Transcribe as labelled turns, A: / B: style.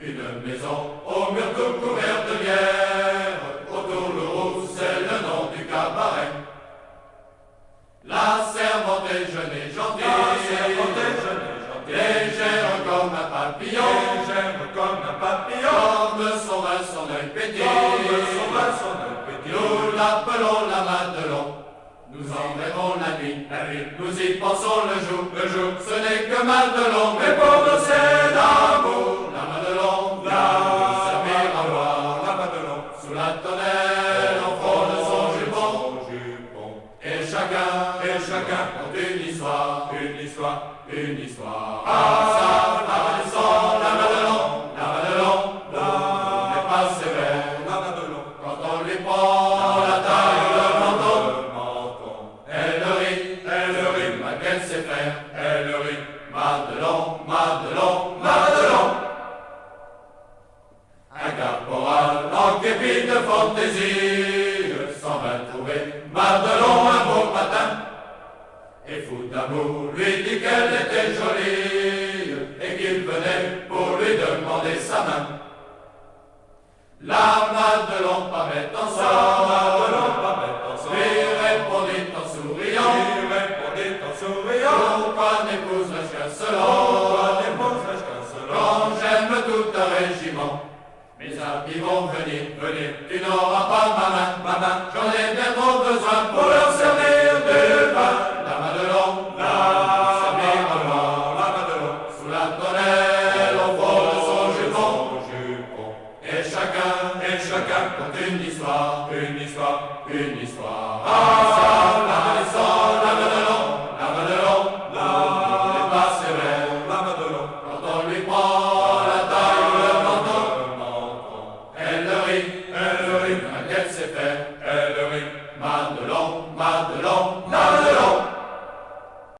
A: Une maison au mur tout couvert de bière, autour le rouge, c'est le nom du cabaret. La servante est jeune et gentille,
B: la
A: légère comme un papillon,
B: légère comme un papillon,
A: comme son vin, son œil pétit, comme son vin,
B: son œil pétit, nous
A: l'appelons la Madelon. Nous en rêvons la nuit, la nuit, nous y pensons le jour, le jour, ce n'est que Madelon, chacun, compte une histoire,
B: une histoire,
A: une histoire, ah, ça, la la Madelon, la Madelon, l'eau n'est pas sévère, la
B: Madelon,
A: quand on lui prend la taille, le menton, elle rit, elle rit, malgré ses faire, elle
B: rit,
A: Madelon, Madelon, Madelon. Un caporal en képi de fantaisie s'en va trouver Madelon fou d'amour lui dit qu'elle était jolie et qu'il venait pour lui demander sa main. La Madeleine pas mettre en somme,
B: lui
A: répondit en souriant,
B: répondit en souriant,
A: pourquoi n'épouse-je qu'un seul quand j'aime tout un régiment, mes amis vont venir, venir, tu n'auras pas ma main, ma main, j'en ai bien Penisla,
B: Penisla,
A: Penisla.